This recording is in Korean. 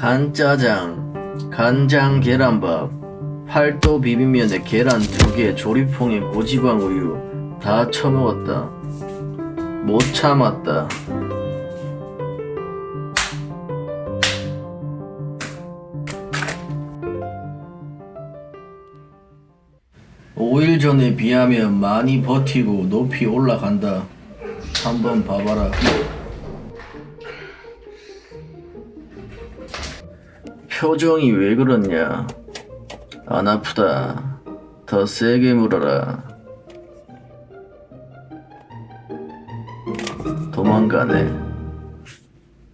간짜장, 간장 계란밥, 팔도 비빔면에 계란 두 개, 조리퐁에 고지방 우유 다 처먹었다. 못 참았다. 5일 전에 비하면 많이 버티고 높이 올라간다. 한번 봐봐라. 표정이 왜 그렇냐? 안 아프다. 더 세게 물어라. 도망가네.